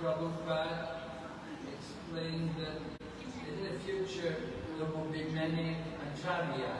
Prabhupada explained that in the future there will be many acharyas,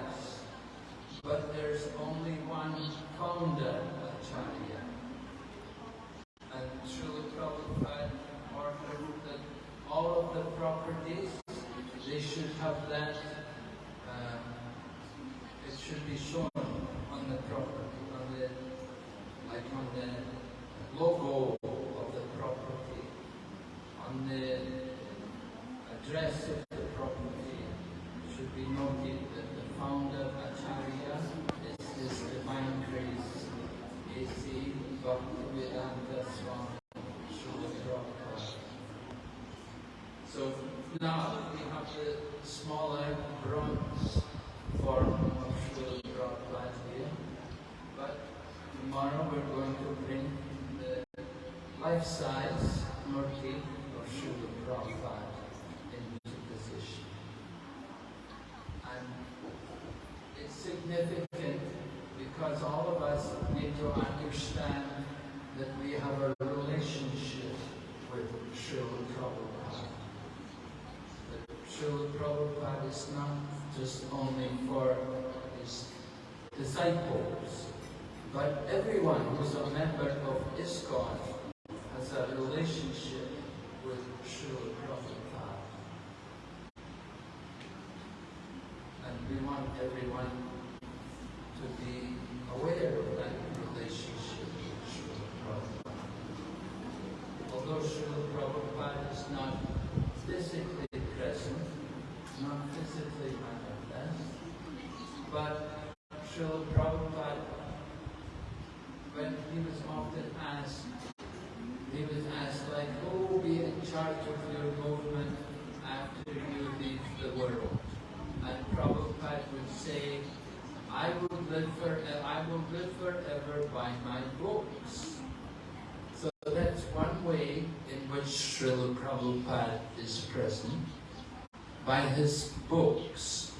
his books.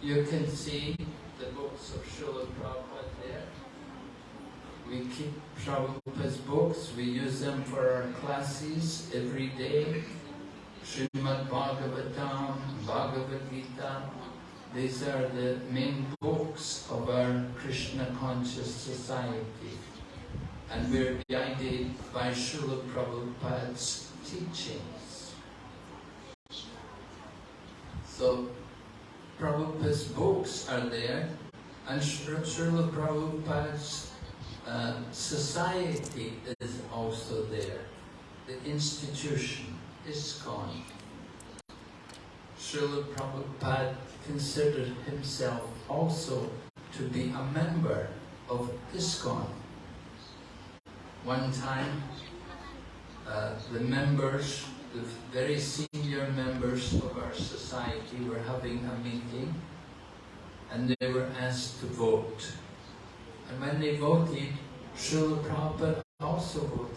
You can see the books of Srila Prabhupada there. We keep Prabhupada's books, we use them for our classes every day. Srimad Bhagavatam, Bhagavad Gita, these are the main books of our Krishna conscious society. And we're guided by Srila Prabhupada's teachings. So, Prabhupada's books are there, and Srila Prabhupada's uh, society is also there. The institution, ISKCON. Srila Prabhupada considered himself also to be a member of ISKCON. One time, uh, the members, the very senior members of our society were having a meeting and they were asked to vote. And when they voted, Srila Prabhupada also voted.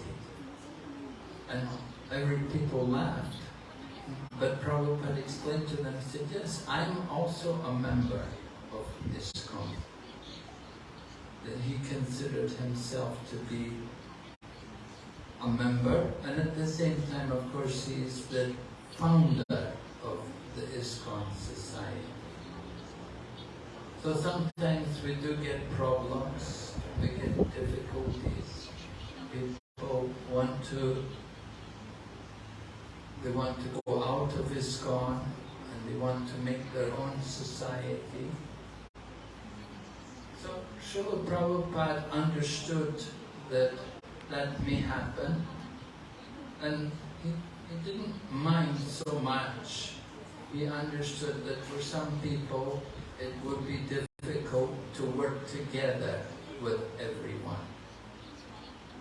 And every people laughed. But Prabhupada explained to them, said, yes, I'm also a member of this ISKCON. That he considered himself to be a member, and at the same time, of course, he is the founder of the ISKCON society. So sometimes we do get problems, we get difficulties. People want to they want to go out of ISKCON and they want to make their own society. So Srila Prabhupada understood that that may happen and he, he didn't mind so much. He understood that for some people it would be difficult to work together with everyone.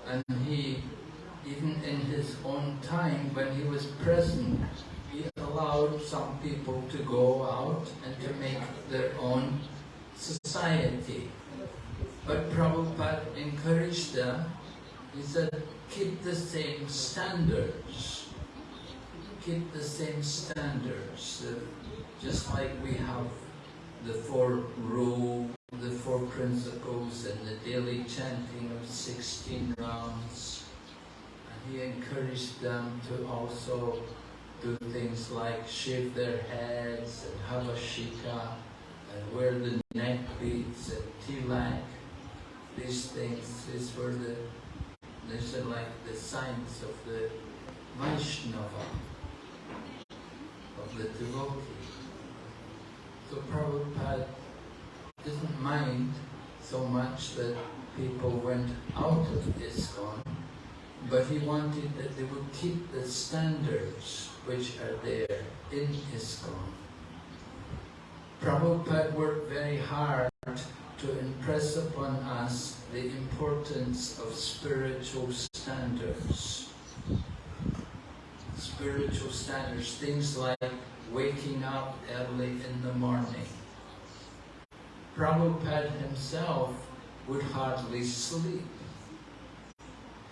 And he even in his own time, when he was present, he allowed some people to go out and to make their own society. But Prabhupada encouraged them, he said, keep the same standards. Keep the same standards. Uh, just like we have the four rule, the four principles and the daily chanting of 16 rounds And he encouraged them to also do things like shave their heads and have a shika and wear the neck beads and tilak. These things, these were the, these are like the signs of the Vaishnava, of the devotee. So Prabhupada didn't mind so much that people went out of ISKCON, but he wanted that they would keep the standards which are there in ISKCON. Prabhupada worked very hard to impress upon us the importance of spiritual standards. Spiritual standards, things like waking up early in the morning. Prabhupada himself would hardly sleep.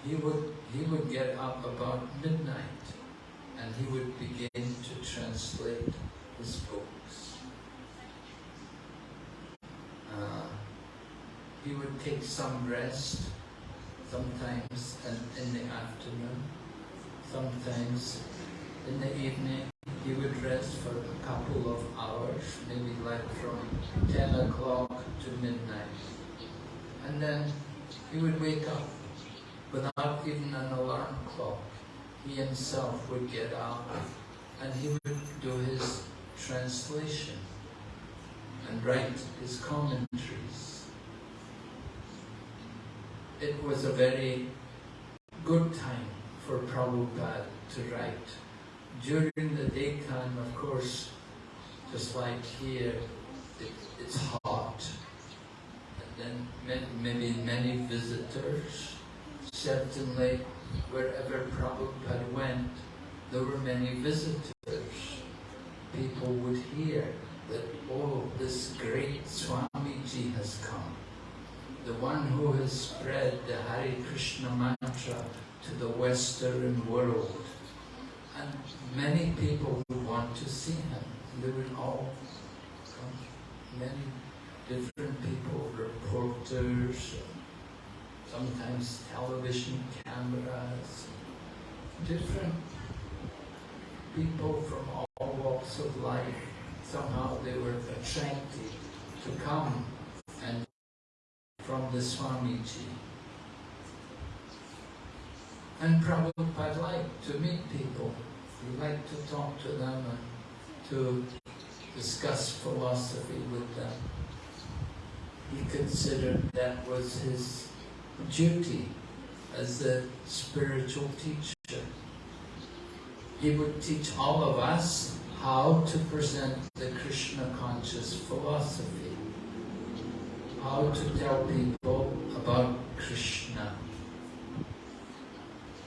He would, he would get up about midnight and he would begin to translate his books. Uh, he would take some rest, sometimes in, the afternoon, sometimes in the evening. He would rest for a couple of hours, maybe like from 10 o'clock to midnight. And then he would wake up without even an alarm clock he himself would get up and he would do his translation and write his commentaries. It was a very good time for Prabhupada to write. During the daytime, of course, just like here, it, it's hot. And then maybe many visitors. Certainly wherever Prabhupada went, there were many visitors. People would hear that, oh, this great Swamiji has come. The one who has spread the Hare Krishna mantra to the Western world. And many people would want to see him. They would all come, many different people, reporters, sometimes television cameras, different people from all walks of life, somehow they were attracted to come and from the Swamiji. And Prabhupada liked to meet people. He liked to talk to them and to discuss philosophy with them. He considered that was his duty as a spiritual teacher. He would teach all of us how to present the Krishna conscious philosophy, how to tell people about Krishna.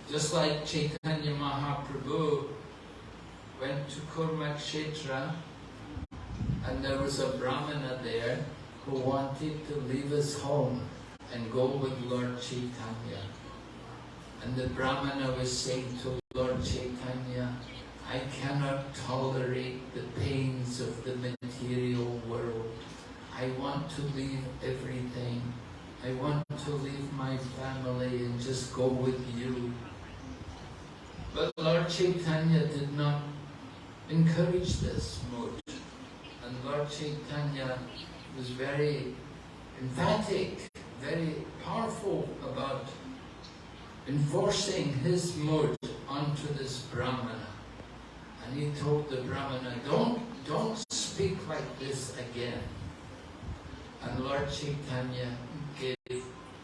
Just like Chaitanya Mahaprabhu went to Kurmakshetra and there was a Brahmana there who wanted to leave his home and go with Lord Chaitanya. And the Brahmana was saying to Lord Chaitanya, I cannot tolerate the pains of the material world. I want to leave everything. I want to leave my family and just go with you. But Lord Chaitanya did not encourage this mood. And Lord Chaitanya was very emphatic very powerful about enforcing his mood onto this Brahmana. And he told the Brahmana, don't, don't speak like this again. And Lord Chaitanya gave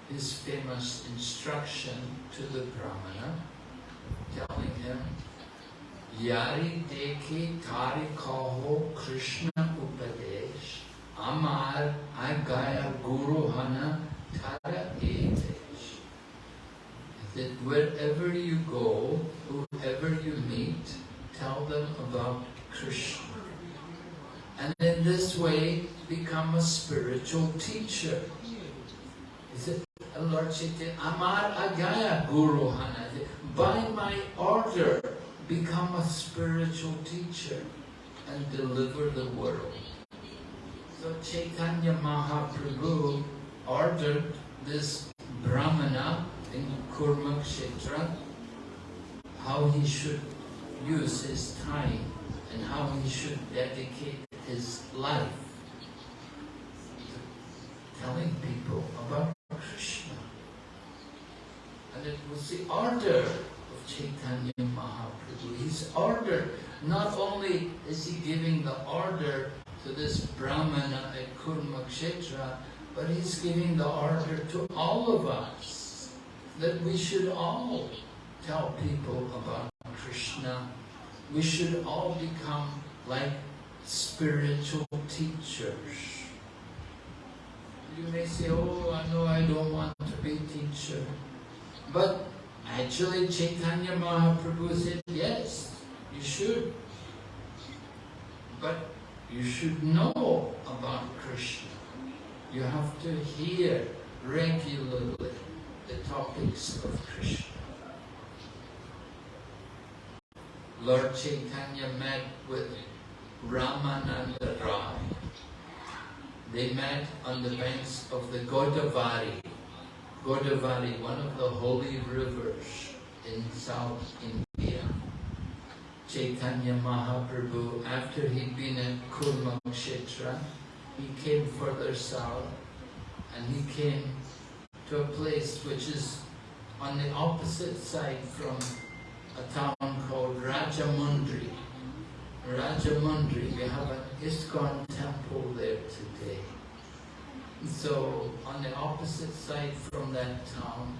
his famous instruction to the Brahmana, telling him, Yari deki tari kaho Krishna upadesh, amar agaya guru hana that wherever you go, tell them about Krishna. And in this way, become a spiritual teacher. Is it Lord Chaitanya? Amar Agaya Guru. By my order, become a spiritual teacher and deliver the world. So Chaitanya Mahaprabhu ordered this Brahmana in Kurmakshetra how he should use his time and how he should dedicate his life to telling people about Krishna. And it was the order of Chaitanya Mahaprabhu. His order, not only is he giving the order to this Brahmana at Kurmakshetra, but he's giving the order to all of us that we should all tell people about Krishna. We should all become like spiritual teachers. You may say, oh, I know I don't want to be a teacher. But actually Chaitanya Mahaprabhu said, yes, you should. But you should know about Krishna. You have to hear regularly the topics of Krishna. Lord Chaitanya met with Ramananda Rai. They met on the banks of the Godavari. Godavari, one of the holy rivers in South India. Chaitanya Mahaprabhu, after he'd been at Kurmakshetra, he came further south and he came to a place which is on the opposite side from a town called Rajahmundry. Rajahmundry, we have an ISKCON temple there today. So on the opposite side from that town,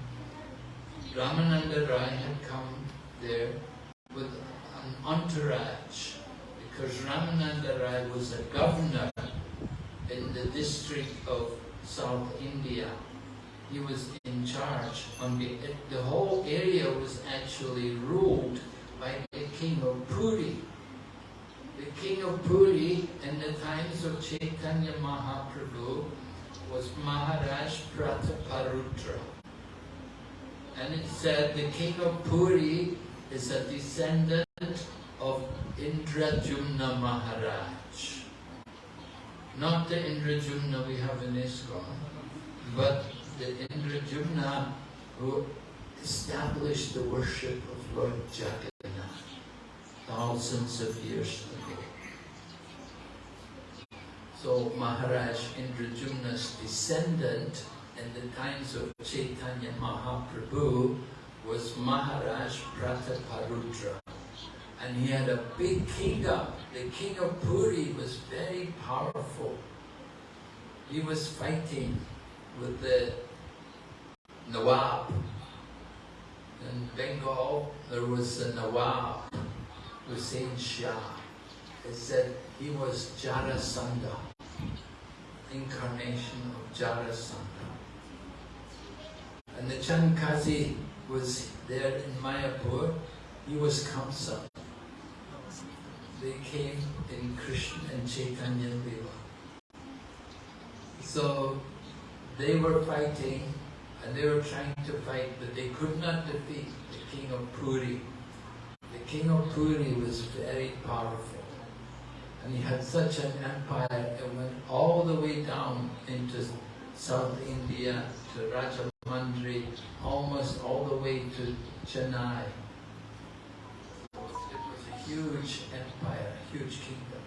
Ramananda Rai had come there with an entourage because Ramananda Rai was a governor in the district of South India. He was in charge. On the, the whole area was actually ruled by the king of Puri. The king of Puri in the times of Chaitanya Mahaprabhu was Maharaj Prataparudra. And it said the king of Puri is a descendant of Indradyumna Maharaj. Not the Indradyumna we have in ISKCON, but the Indradyumna who established the worship of Lord Jagannath thousands of years ago. So Maharaj Indradyumna's descendant in the times of Chaitanya Mahaprabhu was Maharaj Prataparudra and he had a big kingdom. The king of Puri was very powerful. He was fighting with the Nawab. In Bengal, there was a Nawab, Hussein Shah. It said he was Jarasandha, incarnation of Jarasandha. And the Chand Kazi was there in Mayapur, he was Kamsa they came in Krishna and Chaitanya Lila. So they were fighting and they were trying to fight, but they could not defeat the king of Puri. The king of Puri was very powerful. And he had such an empire, it went all the way down into South India, to Rajahmundry, almost all the way to Chennai It was a huge empire, a huge kingdom.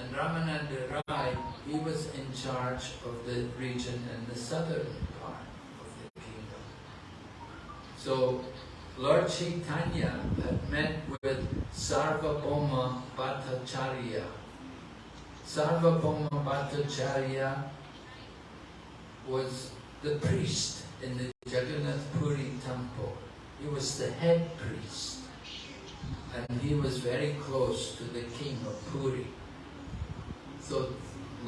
And Ramananda Rai, he was in charge of the region in the southern part of the kingdom. So Lord Chaitanya had met with Sarvabhauma Bhattacharya. Sarvabhauma Bhattacharya was the priest in the Jagannath Puri temple. He was the head priest and he was very close to the king of Puri. So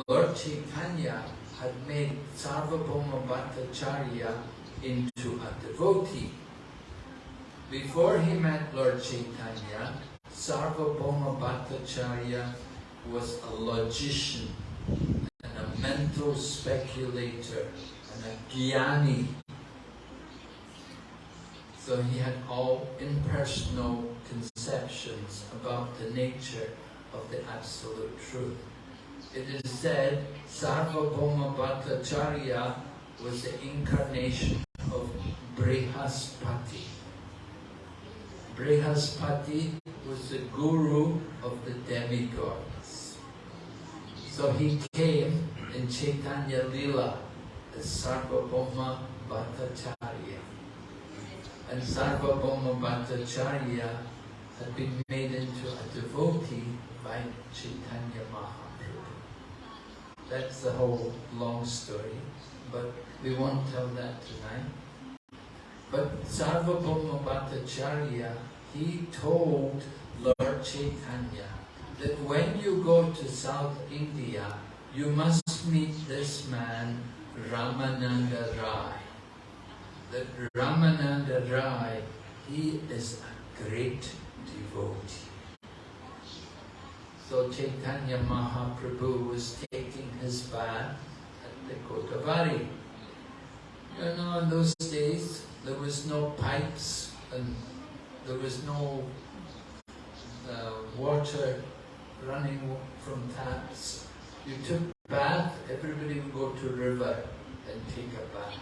Lord Chaitanya had made Sarvabhauma Bhattacharya into a devotee. Before he met Lord Chaitanya, Sarvabhauma Bhattacharya was a logician and a mental speculator and a jnani so he had all impersonal conceptions about the nature of the Absolute Truth. It is said Sarvabhauma Bhattacharya was the incarnation of Brihaspati. Brihaspati was the guru of the demigods. So he came in Chaitanya Lila as Sarvabhauma Bhattacharya. And Sarvabhauma Bhattacharya had been made into a devotee by Chaitanya Mahaprabhu. That's the whole long story, but we won't tell that tonight. But Sarvabhauma Bhattacharya, he told Lord Chaitanya that when you go to South India, you must meet this man, Ramananda Rai. That Ramananda Rai, he is a great devotee. So Chaitanya Mahaprabhu was taking his bath at the Godavari. You know, in those days, there was no pipes and there was no uh, water running from taps. You took bath, everybody would go to river and take a bath.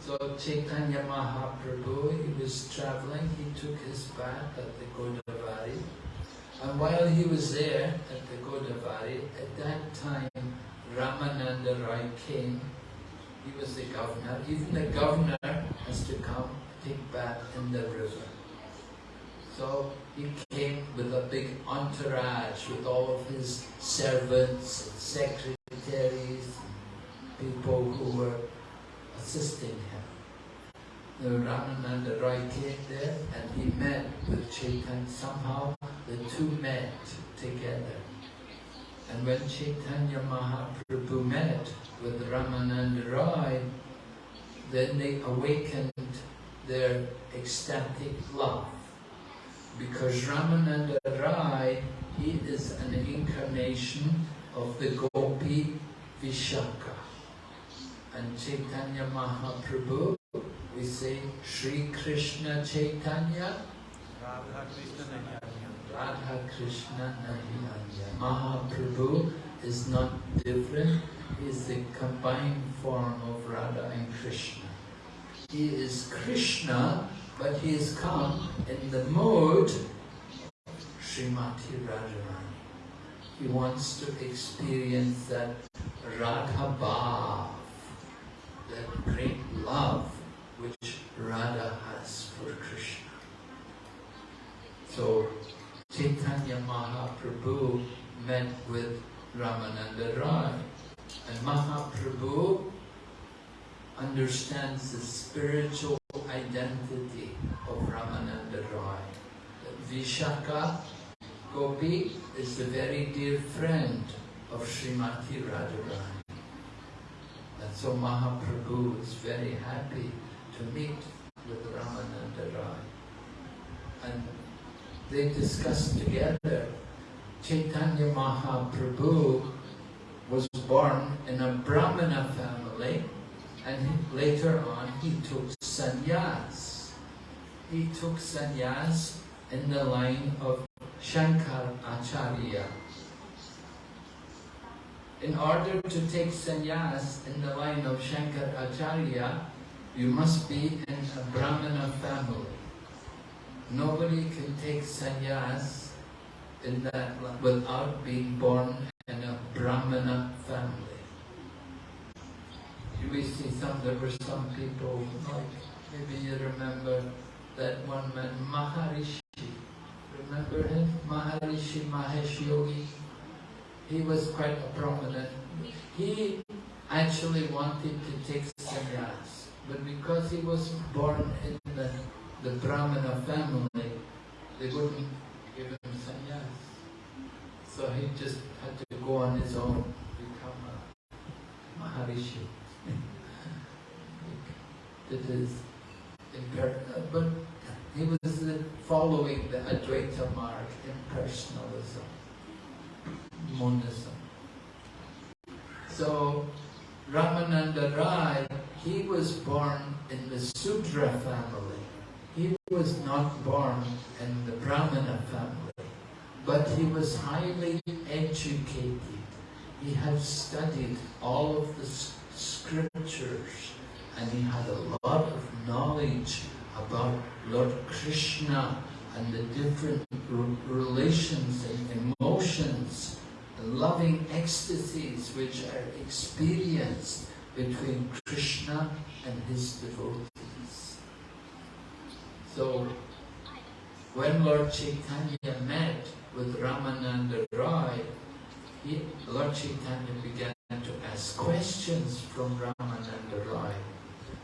So Chaitanya Mahaprabhu, he was traveling, he took his bath at the Godavari. And while he was there at the Godavari, at that time Ramananda Rai came. He was the governor. Even the governor has to come take bath in the river. So he came with a big entourage with all of his servants and secretaries, people who were assisting him. The Ramananda Rai came there and he met with Chaitanya. Somehow the two met together. And when Chaitanya Mahaprabhu met with Ramananda Rai, then they awakened their ecstatic love. Because Ramananda Rai, he is an incarnation of the Gopi Vishaka. And Chaitanya Mahaprabhu, we say Sri Krishna Chaitanya, Radha Krishna Radha Krishna Nahiyanya. Mahaprabhu is not different, he is the combined form of Radha and Krishna. He is Krishna, but he has come in the mode of Srimati Radharani. He wants to experience that Radha Bhav, that great love which Radha has for Krishna. So Chaitanya Mahaprabhu met with Ramananda Rai. And Mahaprabhu understands the spiritual identity of Ramananda Rai. Vishaka Gopi is the very dear friend of Srimati Radharani. And so Mahaprabhu is very happy to meet with Ramananda Rai. And they discussed together. Chaitanya Mahaprabhu was born in a Brahmana family and he, later on he took sannyas. He took sannyas in the line of Shankar Acharya. In order to take sannyas in the line of Shankar Acharya, you must be in a Brahmana family. Nobody can take sannyas in that without being born in a Brahmana family. We see some, there were some people, like maybe you remember that one man, Maharishi. Remember him? Maharishi Mahesh Yogi. He was quite a prominent. He actually wanted to take sannyas, but because he was born in the the Brahmana family, they wouldn't give him sannyas. So he just had to go on his own, become a Maharishi. It is imperative, uh, but he was following the Advaita mark, impersonalism, monism. So Ramananda Rai, he was born in the Sudra family. He was not born in the Brahmana family, but he was highly educated. He had studied all of the scriptures and he had a lot of knowledge about Lord Krishna and the different relations and emotions, the loving ecstasies which are experienced between Krishna and his devotees. So, when Lord Chaitanya met with Ramananda Roy, he, Lord Chaitanya began to ask questions from Ramananda Roy.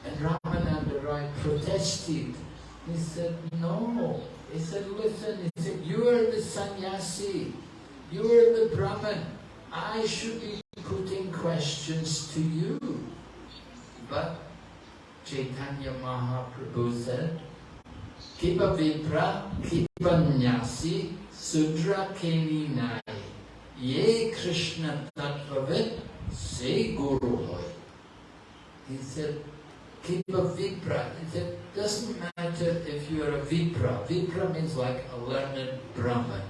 And Ramananda Roy protested. He said, no. He said, listen, he said, you are the sannyasi. You are the Brahman. I should be putting questions to you. But Chaitanya Mahaprabhu said, Kipa Vipra, Kipa Nyasi, Sudra Keni Nai. Ye Krishna Tattvavit, Se Guru Hoy. He said, keep a Vipra. He said, doesn't matter if you are a Vipra. Vipra means like a learned Brahman.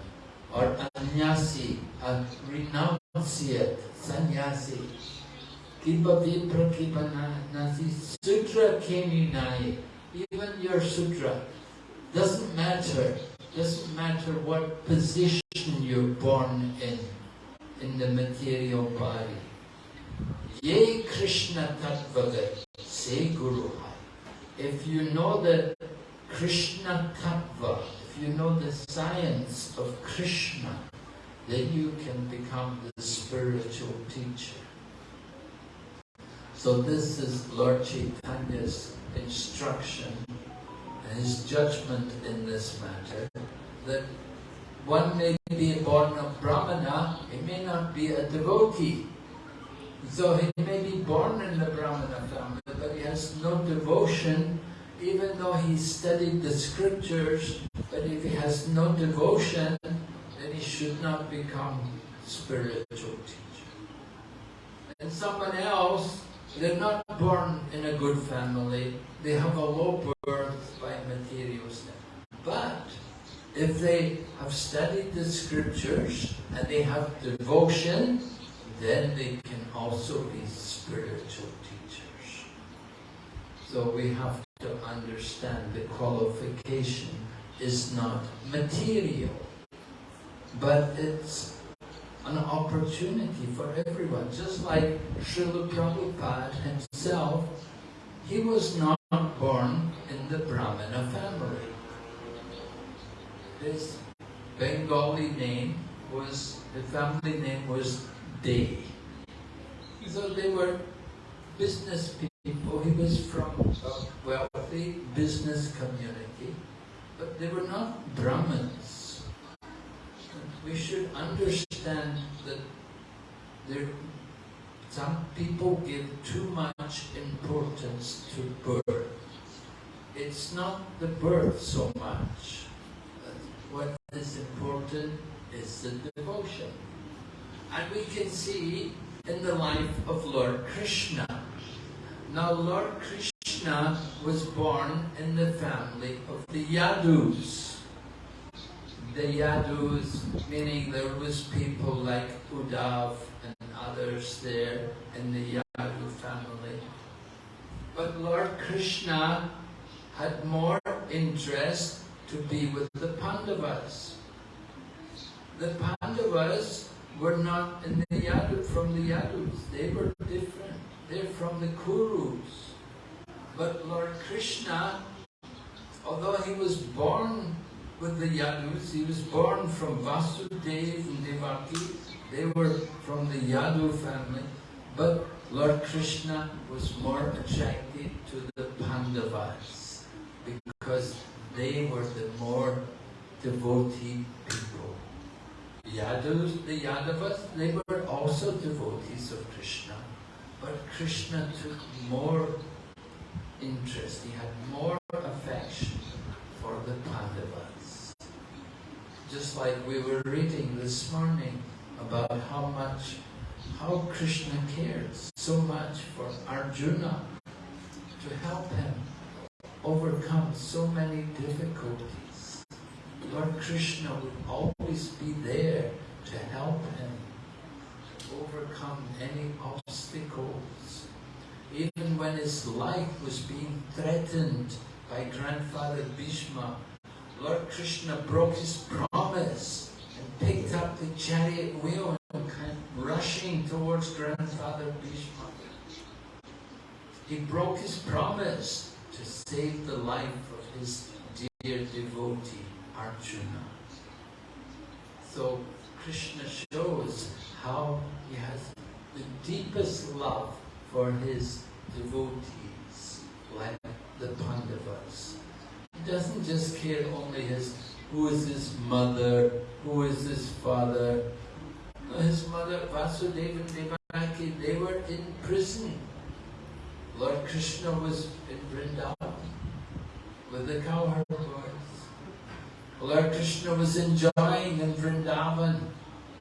Or a Nyasi, a renunciate, sannyasi. Keep a Vipra, keep a Nasi. Sutra Keni Nai. Even your sutra. Doesn't matter. Doesn't matter what position you're born in, in the material body. Ye Krishna Tattvagat, say Guru Hai. If you know the Krishna Tattva, if you know the science of Krishna, then you can become the spiritual teacher. So this is Lord Chaitanya's instruction his judgment in this matter, that one may be born a Brahmana, he may not be a devotee. So he may be born in the Brahmana family, but he has no devotion, even though he studied the scriptures, but if he has no devotion, then he should not become spiritual teacher. And someone else, they're not born in a good family, they have a low birth by material standards. But if they have studied the scriptures and they have devotion, then they can also be spiritual teachers. So we have to understand the qualification is not material, but it's an opportunity for everyone. Just like Srila Prabhupada himself, he was not born in the Brahmana family. His Bengali name was, the family name was De. So they were business people. He was from a wealthy business community, but they were not Brahmins. We should understand that there, some people give too much importance to birth. It's not the birth so much. What is important is the devotion. And we can see in the life of Lord Krishna. Now Lord Krishna was born in the family of the Yadus. The Yadus, meaning there was people like Uddhav and others there in the Yadu family. But Lord Krishna had more interest to be with the Pandavas. The Pandavas were not in the Yadu, from the Yadus. They were different. They're from the Kurus. But Lord Krishna, although he was born with the Yadus, he was born from Vasudev and Devaki. They were from the Yadu family. But Lord Krishna was more attracted to the Pandavas because they were the more devotee people. Yadus, the Yadavas, they were also devotees of Krishna. But Krishna took more interest, he had more affection for the Pandavas. Just like we were reading this morning about how much, how Krishna cared so much for Arjuna to help him overcome so many difficulties. Lord Krishna would always be there to help him overcome any obstacles. Even when his life was being threatened by grandfather Bhishma, Lord Krishna broke his promise and picked up the chariot wheel and came rushing towards grandfather Bhishma. He broke his promise to save the life of his dear devotee Arjuna. So Krishna shows how he has the deepest love for his devotees, like the Pandavas. He doesn't just care only his who is his mother, who is his father. His mother, Vasudeva and Devaki, they were in prison. Lord Krishna was in Vrindavan with the cowherd boys. Lord Krishna was enjoying in Vrindavan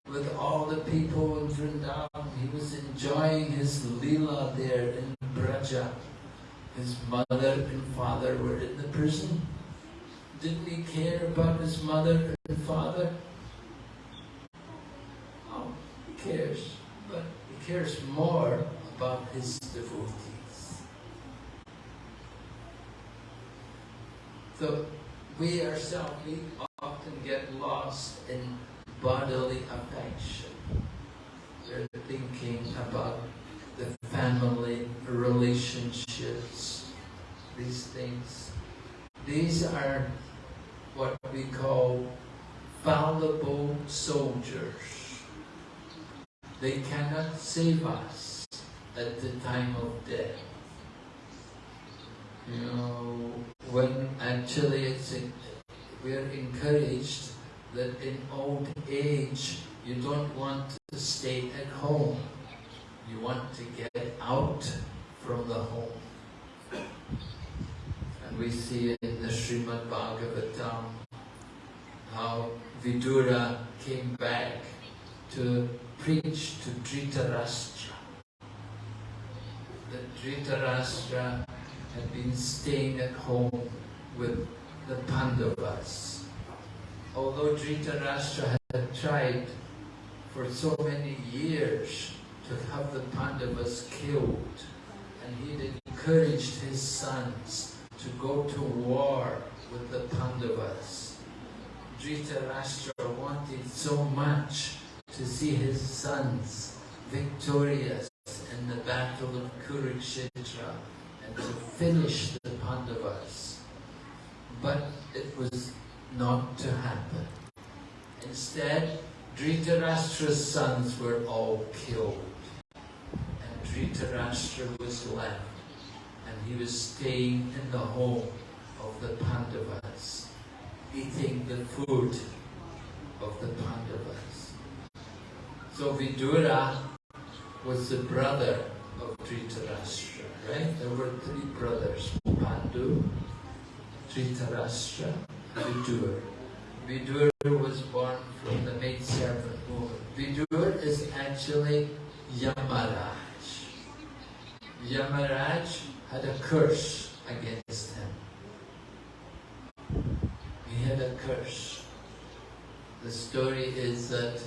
with all the people in Vrindavan. He was enjoying his lila there in Braja. His mother and father were in the prison. Didn't he care about his mother and father? Oh, he cares, but he cares more about his devotees. So we ourselves, we often get lost in bodily affection. We're thinking about the family these things. These are what we call fallible soldiers. They cannot save us at the time of death. You know, when actually it's in, we're encouraged that in old age you don't want to stay at home. You want to get out from the home. We see in the Srimad Bhagavatam how Vidura came back to preach to Dhritarashtra. That Dhritarashtra had been staying at home with the Pandavas. Although Dhritarashtra had tried for so many years to have the Pandavas killed, and he had encouraged his sons to go to war with the Pandavas. Dhritarashtra wanted so much to see his sons victorious in the battle of Kurukshetra and to finish the Pandavas. But it was not to happen. Instead, Dhritarashtra's sons were all killed. And Dhritarashtra was left. He was staying in the home of the Pandavas, eating the food of the Pandavas. So Vidura was the brother of Dhritarashtra, right? There were three brothers, Pandu, Dhritarashtra, Vidur. Vidur was born from the maidservant woman. Vidur is actually Yamaraj. Yamaraj had a curse against him. He had a curse. The story is that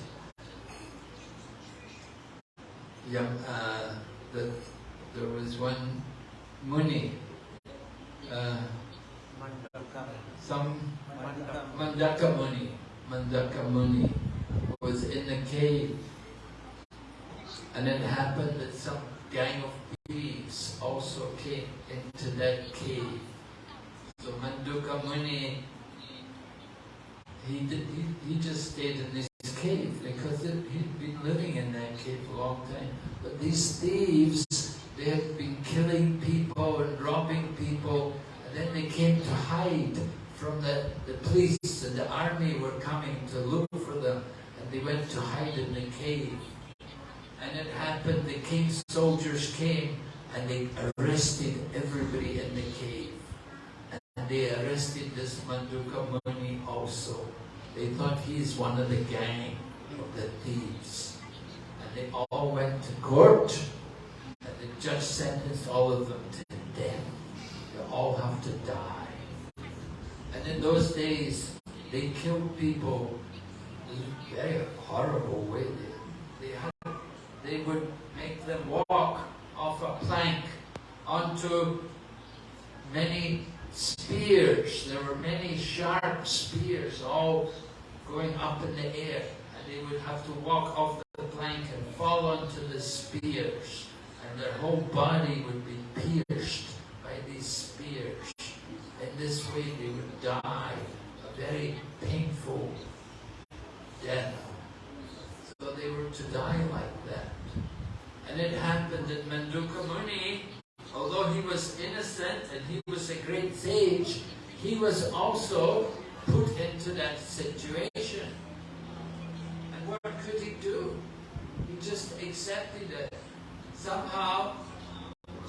Yam, uh, there was one Muni, uh, some. Manduka Muni, Manduka Muni was in the cave and it happened that some gang of thieves also came into that cave. So Manduka Muni, he, did, he, he just stayed in this cave because it, he'd been living in that cave a long time. But these thieves, they had been killing people and robbing people and then they came to hide from the, the police and the army were coming to look for them and they went to hide in the cave. And it happened, the king's soldiers came and they arrested everybody in the cave. And they arrested this Manduka Muni also. They thought he's one of the gang of the thieves. And they all went to court and the judge sentenced all of them to death. They all have to die. And in those days, they killed people in a very horrible way. They, they, had, they would make them walk off a plank onto many spears. There were many sharp spears all going up in the air. And they would have to walk off the plank and fall onto the spears. And their whole body would be pierced by these spears. In this way they would die a very painful death. So they were to die like. And it happened that Manduka Muni, although he was innocent and he was a great sage, he was also put into that situation. And what could he do? He just accepted it. Somehow,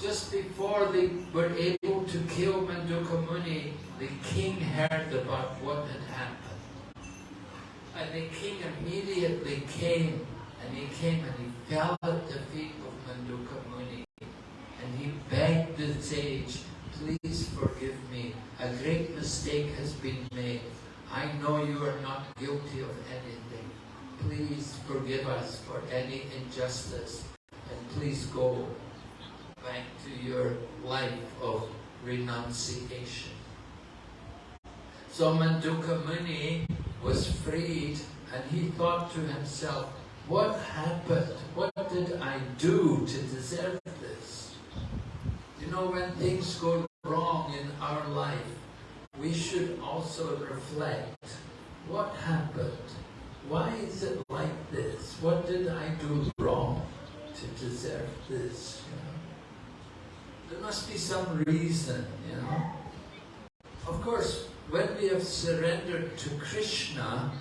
just before they were able to kill Manduka Muni, the king heard about what had happened. And the king immediately came, and he came and he fell at the feet of Manduka Muni. And he begged the sage, please forgive me. A great mistake has been made. I know you are not guilty of anything. Please forgive us for any injustice. And please go back to your life of renunciation. So Manduka Muni was freed and he thought to himself, what happened? What did I do to deserve this? You know, when things go wrong in our life, we should also reflect, what happened? Why is it like this? What did I do wrong to deserve this? You know? There must be some reason, you know. Of course, when we have surrendered to Krishna,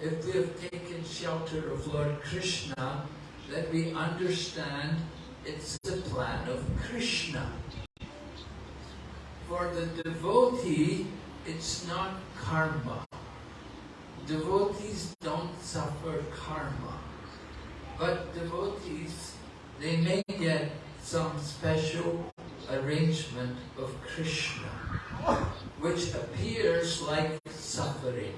if we have taken shelter of Lord Krishna, then we understand it's the plan of Krishna. For the devotee, it's not karma. Devotees don't suffer karma. But devotees, they may get some special arrangement of Krishna, which appears like suffering.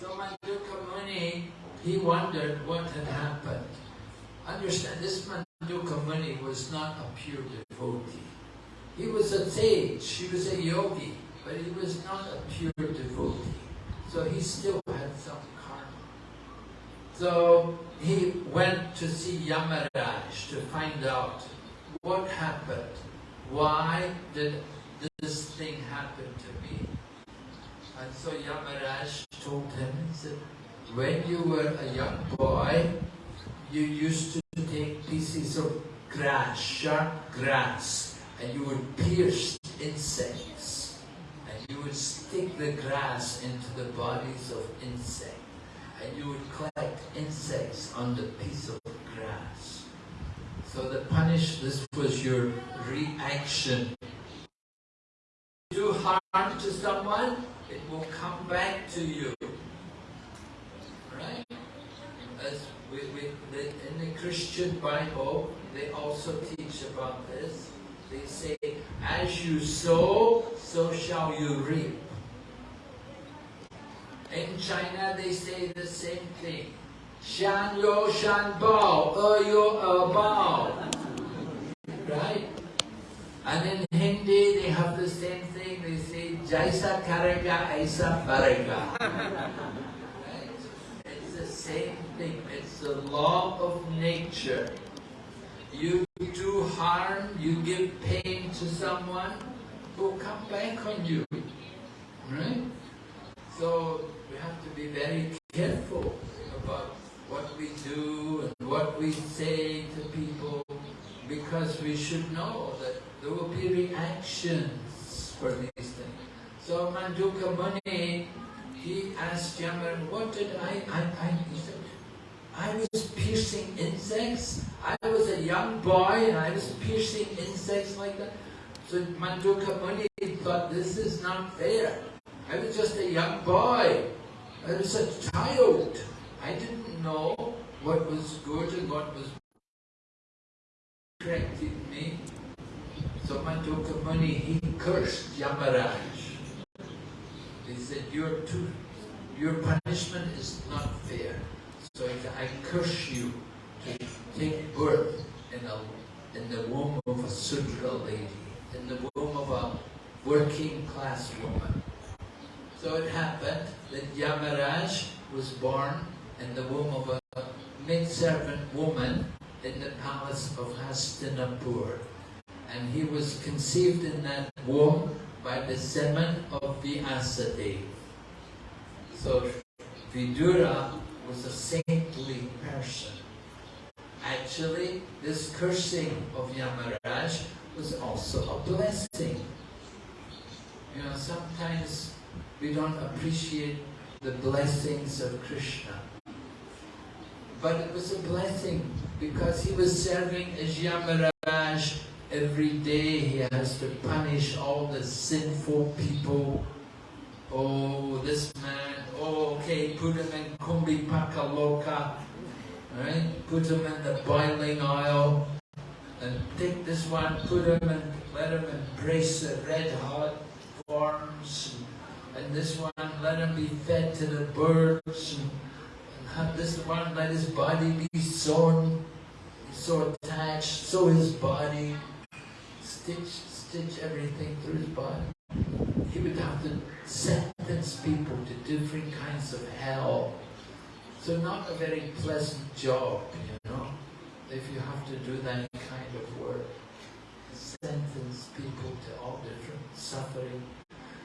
So Manduka Muni, he wondered what had happened. Understand, this Manduka Muni was not a pure devotee. He was a sage, he was a yogi, but he was not a pure devotee. So he still had some karma. So he went to see Yamaraj to find out what happened. Why did this thing happen to me? And so Yamaraj told him, he said, when you were a young boy, you used to take pieces of grass, sharp grass, and you would pierce insects. And you would stick the grass into the bodies of insects. And you would collect insects on the piece of grass. So the punish, this was your reaction. Do harm to someone, it will come back to you. Right? As we, we, the, in the Christian Bible, they also teach about this. They say, as you sow, so shall you reap. In China, they say the same thing. Shan yo shan bao, er yo er bao. Right? And in Hindi, they have the same thing. They say, Jaisa karega, aisa parega. same thing. It's the law of nature. You do harm, you give pain to someone, will come back on you. Right? So we have to be very careful about what we do and what we say to people because we should know that there will be reactions for these things. So Manduka Muni, he asked Yamaraj, what did I, I, I, he said, I was piercing insects. I was a young boy and I was piercing insects like that. So Manduka Muni thought, this is not fair. I was just a young boy. I was a child. I didn't know what was good and what was corrected me. So Manduka Muni, he cursed Yamaraj. He said, your, your punishment is not fair. So I curse you to take birth in, a, in the womb of a Sudra lady, in the womb of a working class woman. So it happened that Yamaraj was born in the womb of a maidservant woman in the palace of Hastinapur. And he was conceived in that womb by the semen of the Vyasadeva. So Vidura was a saintly person. Actually, this cursing of Yamaraj was also a blessing. You know, sometimes we don't appreciate the blessings of Krishna. But it was a blessing because he was serving as Yamaraj every day. He has to punish all the sinful people. Oh, this man, oh, okay, put him in Kumbhipakaloka, right? Put him in the boiling oil and take this one, put him and let him embrace the red hot worms. And this one, let him be fed to the birds. And, and have this one, let his body be sewn, so attached, so his body, stitch, stitch everything through his body. He would have to sentence people to different kinds of hell. So not a very pleasant job, you know, if you have to do that kind of work. Sentence people to all different suffering.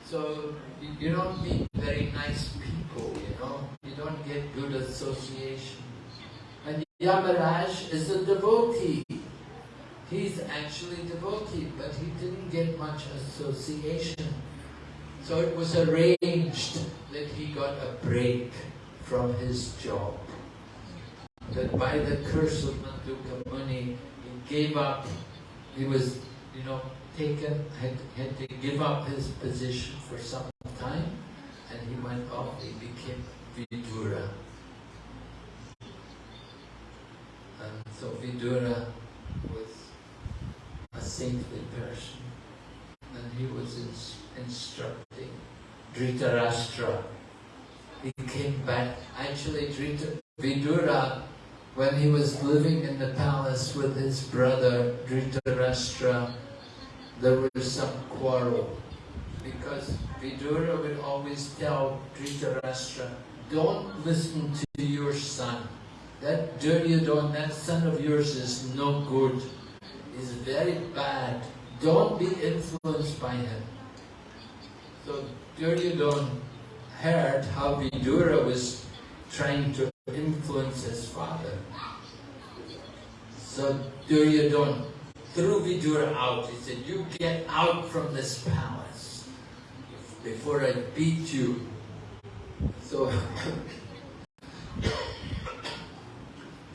So you don't meet very nice people, you know. You don't get good association. And Yamaraj is a devotee. He's actually devotee, but he didn't get much association. So it was arranged that he got a break from his job. That by the curse of Manduka Muni, he gave up, he was, you know, taken, had, had to give up his position for some time, and he went off, he became Vidura. And so Vidura saintly person, and he was ins instructing Dhritarashtra. He came back, actually Drita, Vidura, when he was living in the palace with his brother Dhritarashtra, there was some quarrel because Vidura would always tell Dhritarashtra, don't listen to your son. That Duryodhana, that son of yours is no good. He's very bad. Don't be influenced by him. So Duryodhana heard how Vidura was trying to influence his father. So Duryodhana threw Vidura out. He said, you get out from this palace before I beat you. So,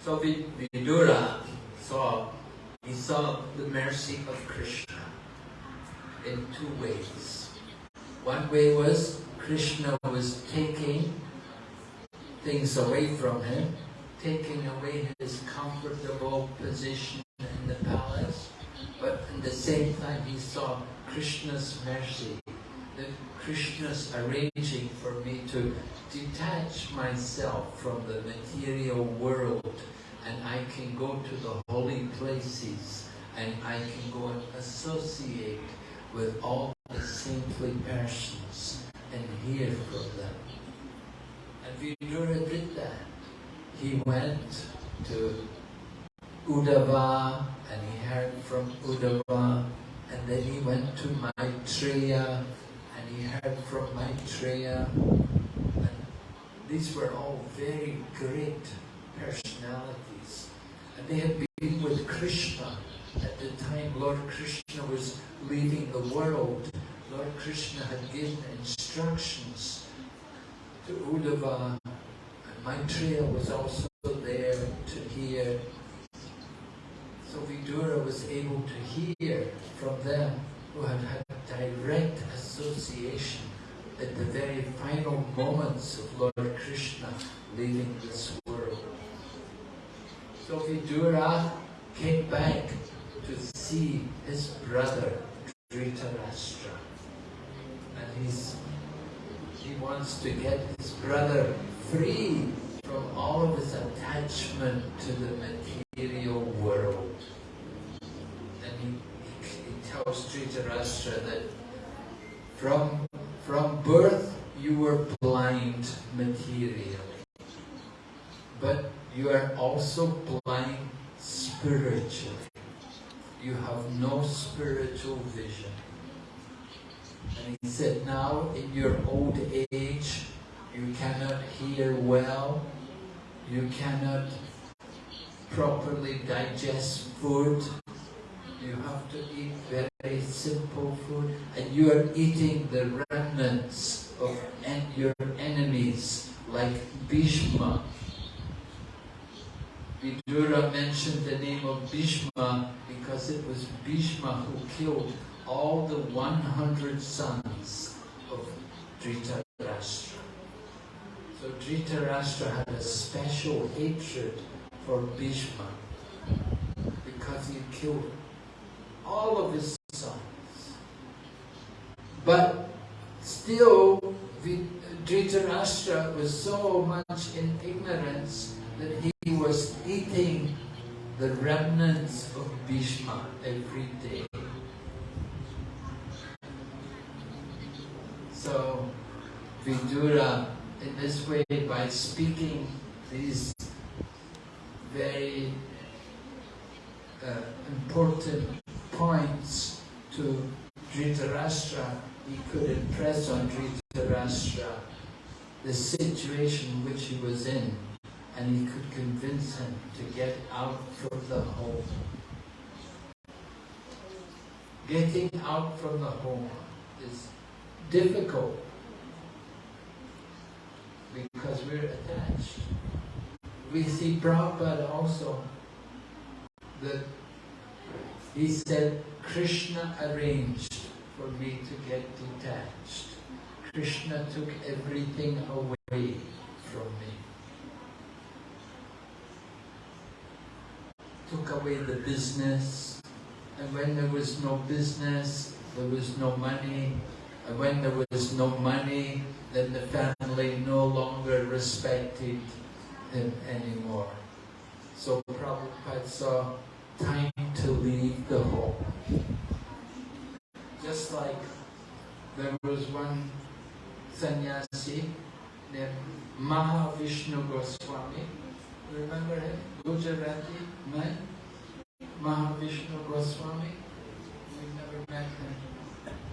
so Vidura saw, he saw the mercy of Krishna in two ways. One way was Krishna was taking things away from him, taking away his comfortable position in the palace, but at the same time he saw Krishna's mercy, that Krishna's arranging for me to detach myself from the material world and I can go to the holy places and I can go and associate with all the saintly persons and hear from them. And Vidura did that. He went to Uddhava and he heard from Uddhava and then he went to Maitreya and he heard from Maitreya and these were all very great personalities and they had been with Krishna. At the time Lord Krishna was leaving the world. Lord Krishna had given instructions to Uddhava. And Maitreya was also there to hear. So Vidura was able to hear from them who had had direct association at the very final moments of Lord Krishna leaving this So Vidura came back to see his brother Dhritarashtra. And he's, he wants to get his brother free from all of his attachment to the material world. And he, he, he tells Dhritarashtra that From, from birth, you were blind materially. But you are also blind spiritually. You have no spiritual vision. And he said, now in your old age, you cannot hear well, you cannot properly digest food, you have to eat very simple food, and you are eating the remnants of en your enemies, like Bhishma. Vidura mentioned the name of Bhishma because it was Bhishma who killed all the 100 sons of Dhritarashtra. So Dhritarashtra had a special hatred for Bhishma because he killed all of his sons. But still, Dhritarashtra was so much in ignorance that he was eating the remnants of Bhishma every day. So, Vidura, in this way, by speaking these very uh, important points to Dhritarashtra, he could impress on Dhritarashtra the situation which he was in and he could convince him to get out from the home. Getting out from the home is difficult because we're attached. We see Prabhupada also that he said, Krishna arranged for me to get detached. Krishna took everything away from me. Took away the business, and when there was no business, there was no money, and when there was no money, then the family no longer respected him anymore. So Prabhupada saw time to leave the home. Just like there was one sannyasi named Mahavishnu Goswami. Remember him? Gujarati man? Mahavishnu Goswami? We never met him.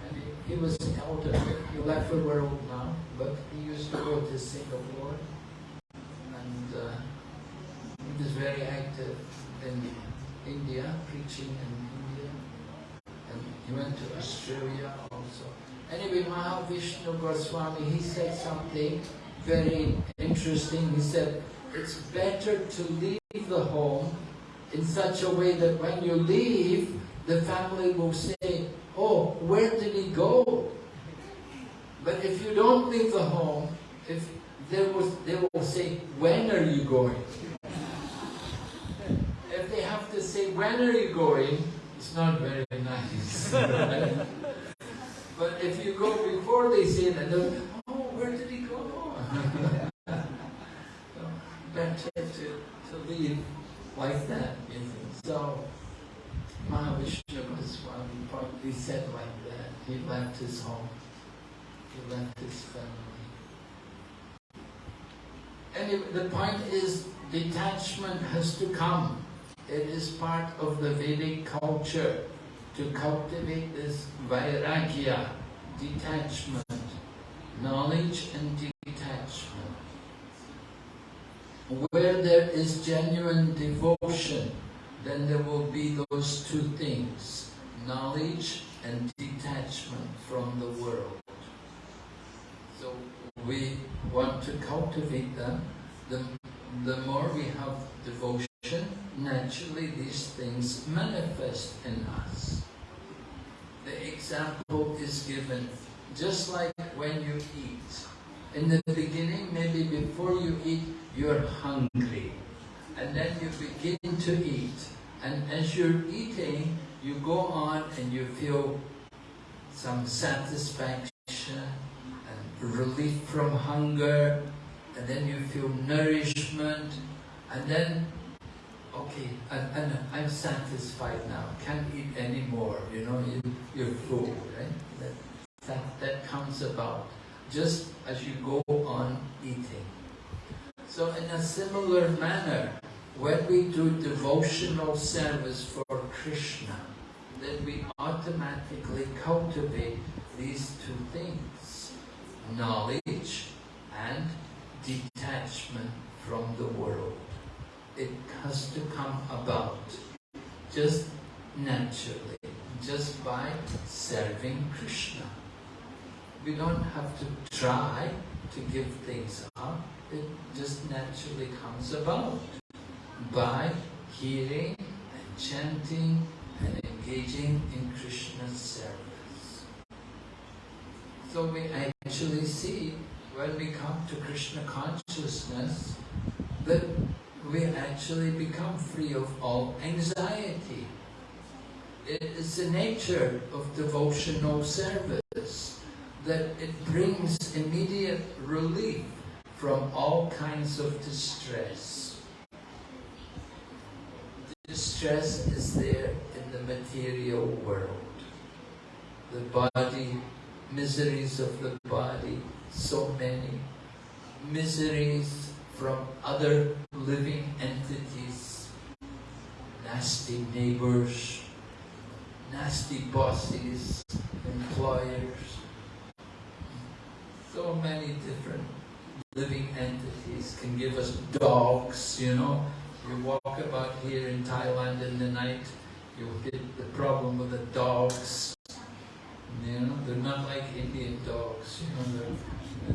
And he, he was elder. He left the world now, but he used to go to Singapore. And uh, he was very active in India, preaching in India. And he went to Australia also. Anyway, Mahavishnu Goswami, he said something very interesting. He said, it's better to leave the home in such a way that when you leave, the family will say, oh, where did he go? But if you don't leave the home, if there was, they will say, when are you going? if they have to say, when are you going, it's not very nice. but if you go before they say that, they'll, oh, where did he go? so, better to, to leave like that. So, Mahavishnu Goswami probably said like that. He left his home. He left his family. Anyway, the point is, detachment has to come. It is part of the Vedic culture to cultivate this vairagya, detachment, knowledge and detachment. Where there is genuine devotion, then there will be those two things, knowledge and detachment from the world. So we want to cultivate them. The, the more we have devotion, naturally these things manifest in us. The example is given just like when you eat. In the beginning, maybe before you eat, you're hungry. And then you begin to eat. And as you're eating, you go on and you feel some satisfaction and relief from hunger. And then you feel nourishment. And then okay, and, and I'm satisfied now, can't eat anymore, you know, you, you're full, right? That that, that comes about just as you go on eating. So in a similar manner, when we do devotional service for Krishna, then we automatically cultivate these two things, knowledge and detachment from the world. It has to come about just naturally, just by serving Krishna. We don't have to try to give things up, it just naturally comes about by hearing and chanting and engaging in Krishna's service. So we actually see when we come to Krishna consciousness that we actually become free of all anxiety. It is the nature of devotional service that it brings immediate relief from all kinds of distress. Distress is there in the material world. The body, miseries of the body, so many. Miseries from other living entities, nasty neighbors, nasty bosses, employers, so many different living entities can give us dogs, you know. You walk about here in Thailand in the night, you'll get the problem with the dogs. You know, they're not like Indian dogs, you know,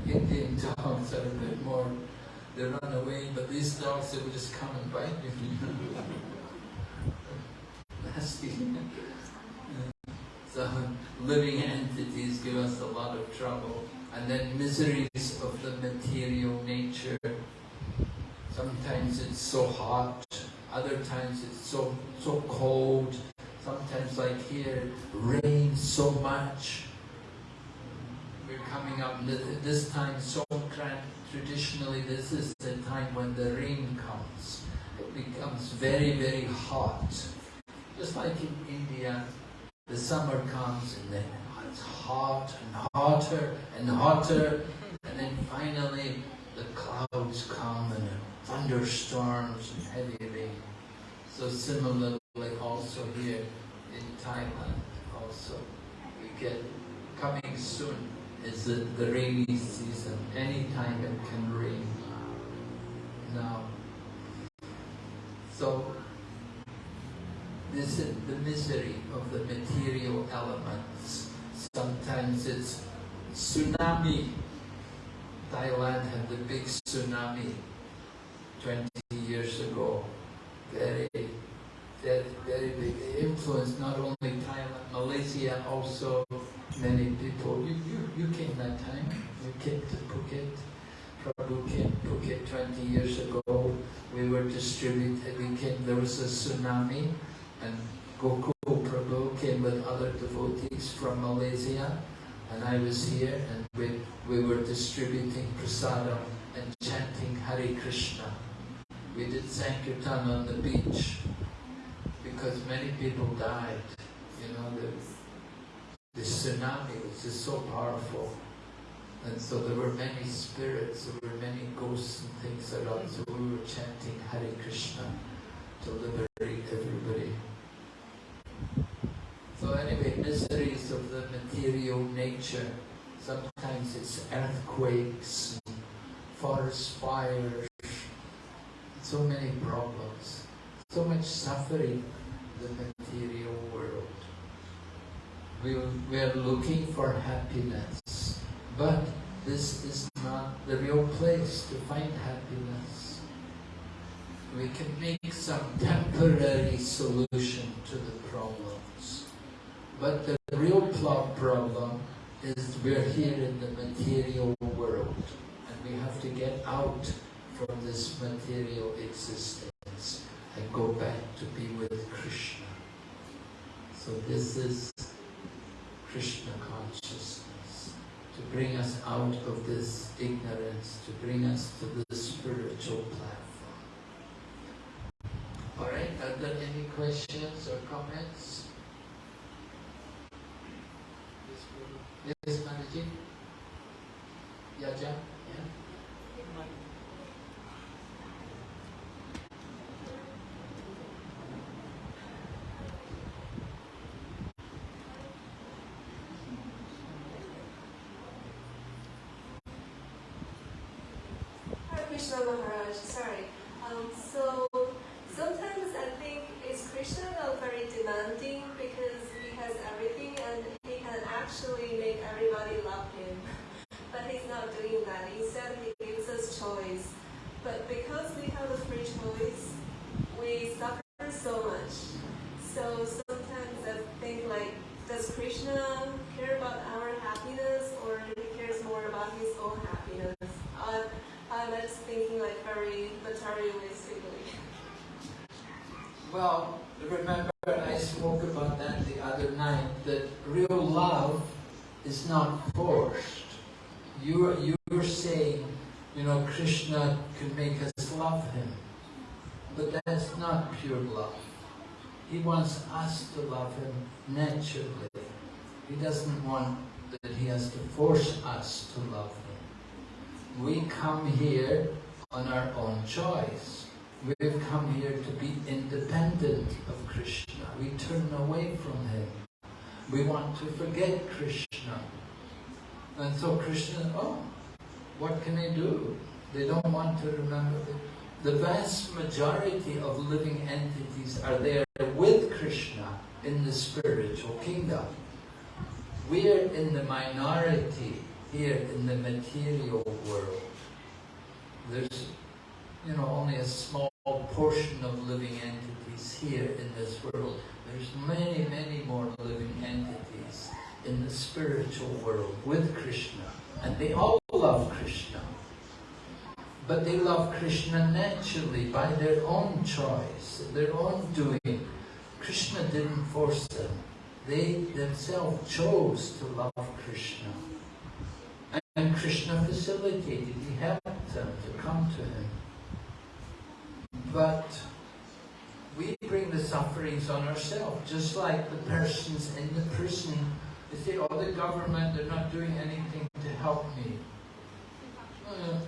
the Indian dogs are a bit more, they run away, but these dogs, they will just come and bite you. Nasty. So, living entities give us a lot of trouble and then miseries of the material nature. Sometimes it's so hot, other times it's so so cold. Sometimes like here, rain so much. We're coming up this time Songkran. Traditionally, this is the time when the rain comes. It becomes very very hot. Just like in India, the summer comes and then it's hot and hotter and hotter, and then finally the clouds come and thunderstorms and heavy rain. So similarly also here in Thailand also we get coming soon is the, the rainy season. Anytime it can rain now. So this is the misery of the material elements Sometimes it's tsunami. Thailand had the big tsunami 20 years ago. Very, very, very big. influence not only Thailand, Malaysia also. Many people. You, you, you came that time. You came to Phuket. Came to Phuket 20 years ago. We were distributed. We came, there was a tsunami and Gokul Prabhu came with other devotees from Malaysia and I was here and we, we were distributing prasadam and chanting Hare Krishna. We did Sankirtan on the beach because many people died. You know, the, the tsunami was just so powerful. And so there were many spirits, there were many ghosts and things around. So we were chanting Hare Krishna to liberate everybody. So anyway, miseries of the material nature. Sometimes it's earthquakes, forest fires, so many problems, so much suffering in the material world. We, we are looking for happiness, but this is not the real place to find happiness. We can make some temporary solution to the problems. But the real problem is we're here in the material world and we have to get out from this material existence and go back to be with Krishna. So this is Krishna consciousness, to bring us out of this ignorance, to bring us to the spiritual platform. Alright, are there any questions or comments? Yes, Yaja? Yeah. Hare Krishna Maharaj, sorry. Um, so sometimes I think is Krishna not very demanding because he has everything and he can actually make everybody love him. But he's not doing that. Instead, he gives us choice. But because we have a free choice, we suffer so much. So sometimes I think like, does Krishna care about our happiness or he cares more about his own happiness? Uh, I'm just thinking like very materialistically. Well, remember I spoke about that the other night, that real love is not forced. You are, you are saying, you know, Krishna can make us love him. But that's not pure love. He wants us to love him naturally. He doesn't want that he has to force us to love him. We come here on our own choice. We've come here to be independent of Krishna. We turn away from him. We want to forget Krishna. And so Krishna, oh, what can they do? They don't want to remember. The, the vast majority of living entities are there with Krishna in the spiritual kingdom. We are in the minority here in the material world. There's, you know, only a small portion of living entities here in this world. There's many, many more living entities in the spiritual world with Krishna. And they all love Krishna. But they love Krishna naturally by their own choice, their own doing. Krishna didn't force them. They themselves chose to love Krishna. And Krishna facilitated, he helped them to come to him. But we bring the sufferings on ourselves, just like the persons in the prison. They say, oh, the government, they're not doing anything to help me. Uh,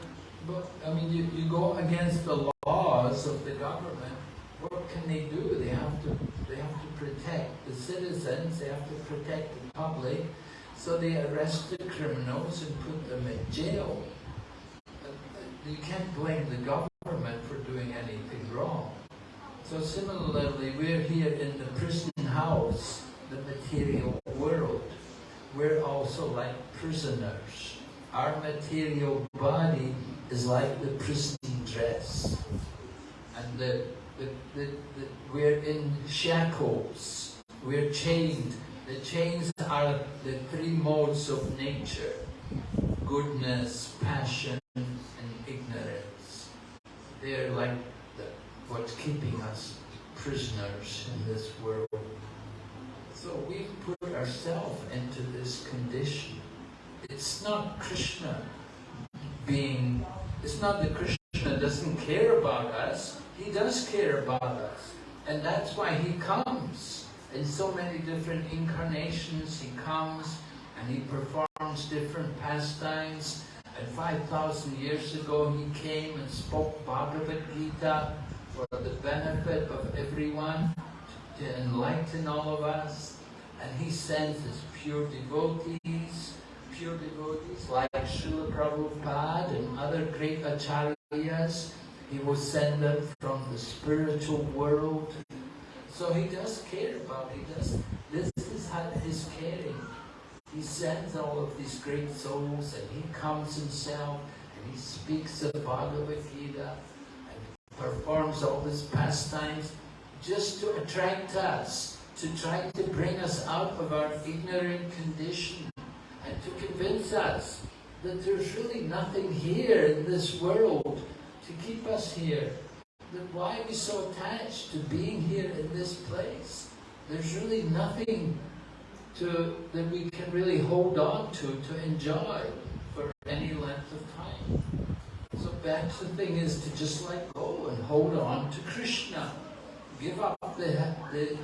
but, I mean, you, you go against the laws of the government, what can they do? They have to, they have to protect the citizens, they have to protect the public, so they arrest the criminals and put them in jail. You can't blame the government for doing anything wrong. So similarly, we're here in the prison house, the material. We're also like prisoners. Our material body is like the prison dress. And the, the, the, the, we're in shackles. We're chained. The chains are the three modes of nature. Goodness, passion, and ignorance. They're like the, what's keeping us prisoners in this world. So we've put ourselves into this condition. It's not Krishna being, it's not that Krishna doesn't care about us, he does care about us. And that's why he comes. In so many different incarnations, he comes and he performs different pastimes. And 5,000 years ago, he came and spoke Bhagavad Gita for the benefit of everyone, to enlighten all of us. And he sends his pure devotees, pure devotees like Srila Prabhupada and other great acharyas. He will send them from the spiritual world. So he does care about, he does, this is his caring. He sends all of these great souls and he comes himself and he speaks the Bhagavad Gita and performs all these pastimes just to attract us, to try to bring us out of our ignorant condition and to convince us that there's really nothing here in this world to keep us here. That why are we so attached to being here in this place? There's really nothing to, that we can really hold on to, to enjoy for any length of time. So perhaps the thing is to just let go and hold on to Krishna. Give up the, the,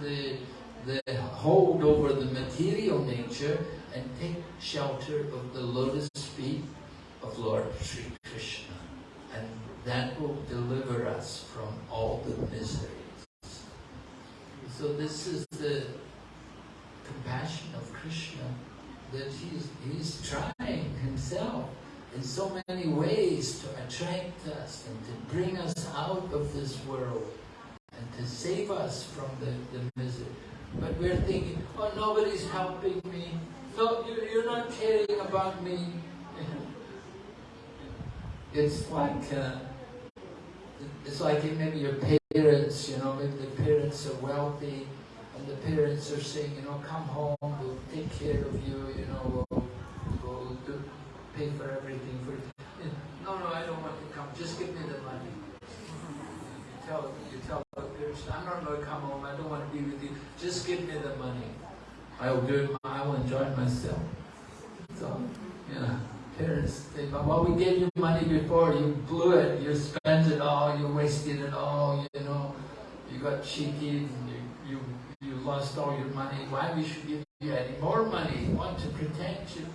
the, the hold over the material nature and take shelter of the lotus feet of Lord Sri Krishna. And that will deliver us from all the miseries. So this is the compassion of Krishna that he's, he's trying himself in so many ways to attract us and to bring us out of this world to save us from the, the misery. But we're thinking, oh, nobody's helping me. No, you're not caring about me. It's like, uh, it's like maybe your parents, you know, maybe the parents are wealthy and the parents are saying, you know, come home, we'll take care of you, you know, we'll, we'll do, pay for everything for you. No, no, I don't want to come. Just give me the money. You tell, you tell the parents, I'm not going to come home. I don't want to be with you. Just give me the money. I will do it. I will enjoy myself. So, yeah, parents think, well, we gave you money before. You blew it. You spent it all. You wasted it all. You know, you got cheated you, you you lost all your money. Why we should give you any more money? Want to protect you.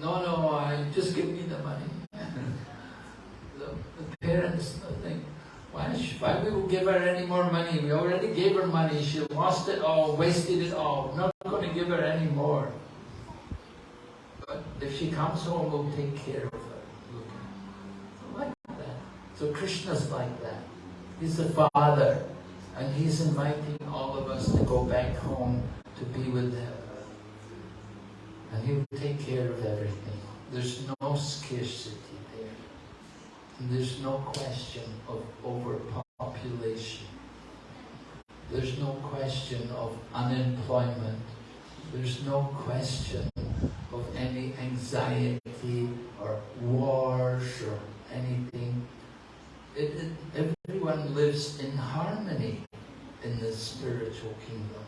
No, no, I just give me the money. the, the, parents think, why, why we will give her any more money? We already gave her money. She lost it all, wasted it all. Not going to give her any more. But if she comes home, we'll take care of her. Like that. So Krishna's like that. He's the father. And He's inviting all of us to go back home to be with Him. And He will take care of everything. There's no scarcity there's no question of overpopulation. There's no question of unemployment. There's no question of any anxiety or wars or anything it, it, everyone lives in harmony in the spiritual kingdom.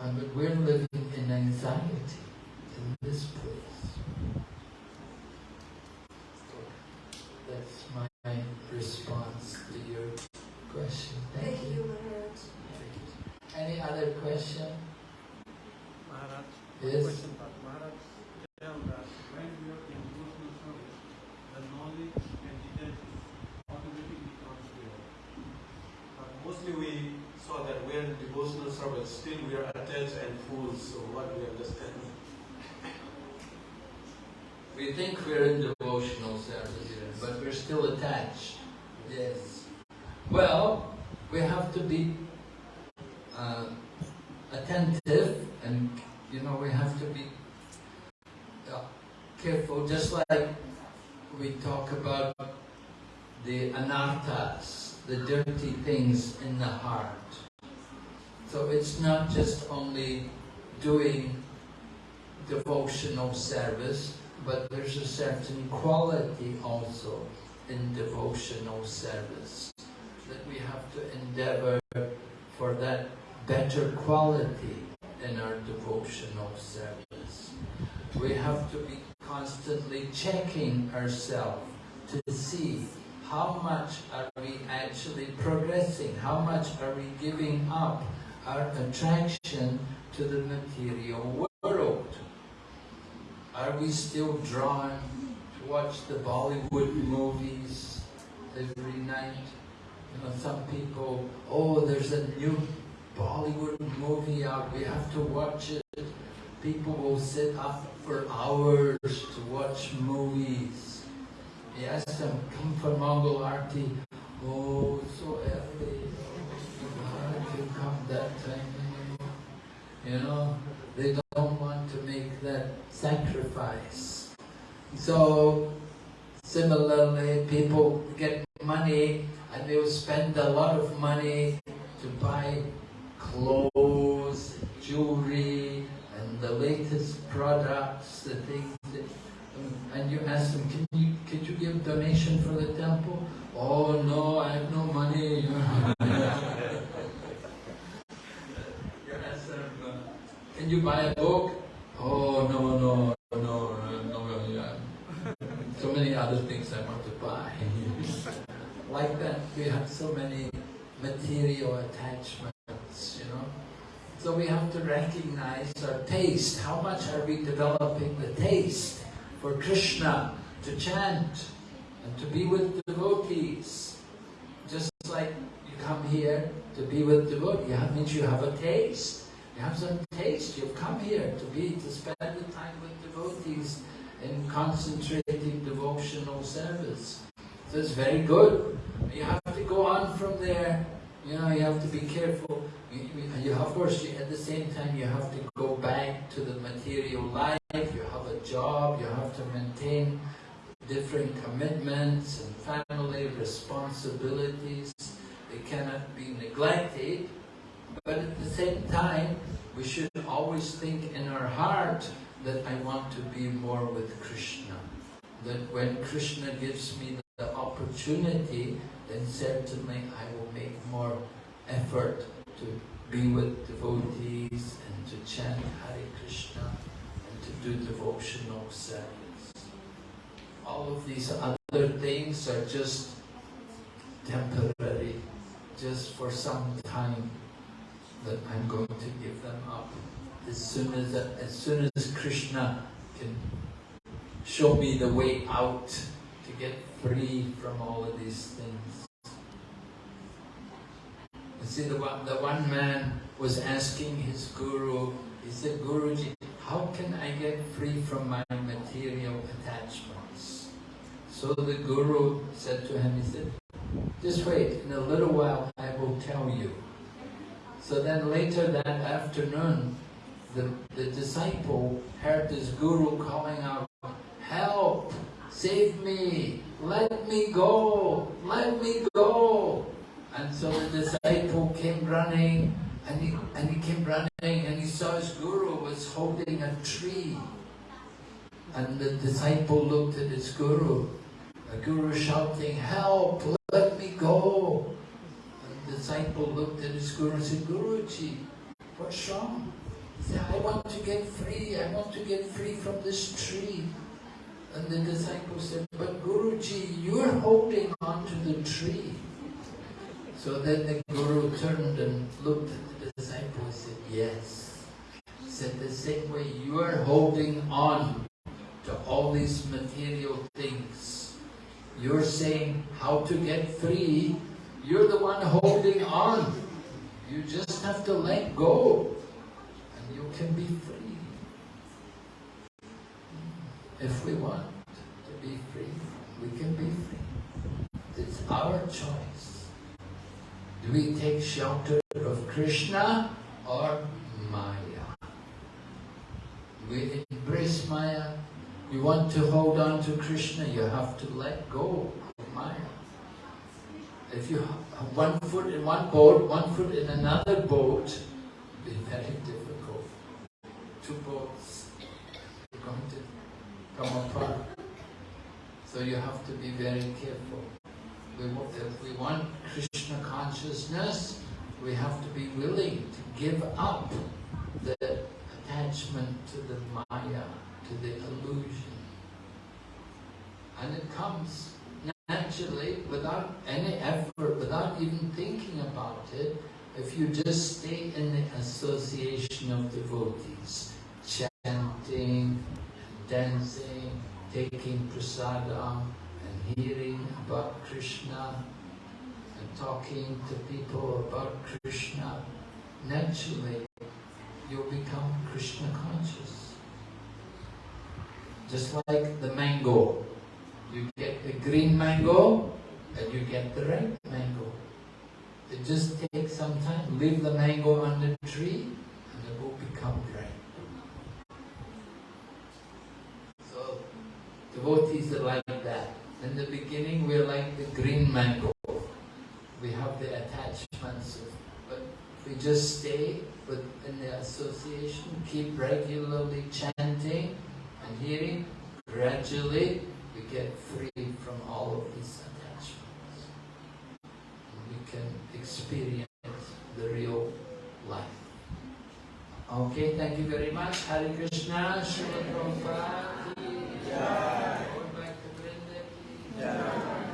And we're living in anxiety in this place. So that's my response to your question. Thank, Thank you, Maharaj. Any other question? Maharaj, yes? question, Maharaj, tell that when we are in devotional service, the knowledge and detachment automatically comes there. But mostly we saw that we are in devotional service, still we are attached and fools, so what we understand? We think we're in devotional service, but we're still attached. Yes. Well, we have to be uh, attentive and, you know, we have to be uh, careful, just like we talk about the anarthas, the dirty things in the heart. So it's not just only doing devotional service, but there's a certain quality also in devotional service that we have to endeavor for that better quality in our devotional service. We have to be constantly checking ourselves to see how much are we actually progressing, how much are we giving up our attraction to the material world. Are we still drawn to watch the Bollywood movies every night? You know, some people, oh, there's a new Bollywood movie out, we have to watch it. People will sit up for hours to watch movies. Yes, them come for Mongol Arti. Oh, so early. Oh, come that time. You know, they don't want to make that sacrifice. So, similarly, people get money and they'll spend a lot of money to buy clothes, jewelry, and the latest products, the things that, um, and you ask them, can you, could you give donation for the temple? Oh no, I have no money. you ask them, you buy a book? Oh no, no, no, no, no, yeah. So many other things I want to buy. like that, we have so many material attachments, you know. So we have to recognize our taste. How much are we developing the taste for Krishna to chant and to be with devotees? Just like you come here to be with devotees, that means you have a taste. You have some taste. You've come here to be to spend the time with devotees in concentrating devotional service. So it's very good. You have to go on from there. You know, you have to be careful. You, you, of course, you, at the same time, you have to go back to the material life. You have a job. You have to maintain different commitments and family responsibilities. They cannot be neglected. But at the same time, we should always think in our heart that I want to be more with Krishna. That when Krishna gives me the opportunity, then certainly I will make more effort to be with devotees and to chant Hare Krishna and to do devotional service. All of these other things are just temporary, just for some time that I'm going to give them up. As soon as, as soon as Krishna can show me the way out to get free from all of these things. You see, the one, the one man was asking his guru, he said, Guruji, how can I get free from my material attachments? So the guru said to him, he said, just wait, in a little while I will tell you. So then later that afternoon, the, the disciple heard this guru calling out, help, save me, let me go, let me go. And so the disciple came running, and he, and he came running, and he saw his guru was holding a tree. And the disciple looked at his guru, the guru shouting, help, let me go. The disciple looked at his guru and said, Guruji, what's wrong? He said, I want to get free, I want to get free from this tree. And the disciple said, but Guruji, you're holding on to the tree. So then the Guru turned and looked at the disciple and said, yes. He said, the same way you are holding on to all these material things. You're saying how to get free. You're the one holding on. You just have to let go and you can be free. If we want to be free, we can be free. It's our choice. Do we take shelter of Krishna or Maya? We embrace Maya. You want to hold on to Krishna, you have to let go of Maya. If you have one foot in one boat, one foot in another boat, be very difficult. Two boats are going to come apart. So you have to be very careful. We, if we want Krishna consciousness, we have to be willing to give up the attachment to the Maya, to the illusion. And it comes naturally, without any effort, without even thinking about it, if you just stay in the association of devotees, chanting, dancing, taking prasadam, and hearing about Krishna, and talking to people about Krishna, naturally you'll become Krishna conscious. Just like the mango. You get the green mango and you get the red mango. It just takes some time. Leave the mango on the tree and it will become red. So devotees are like that. In the beginning we're like the green mango. We have the attachments, but we just stay within the association, keep regularly chanting and hearing, gradually we get free from all of these attachments. And we can experience the real life. Okay, thank you very much. Hare Krishna, Srila Prabhupada. Yeah. Going back to Yeah.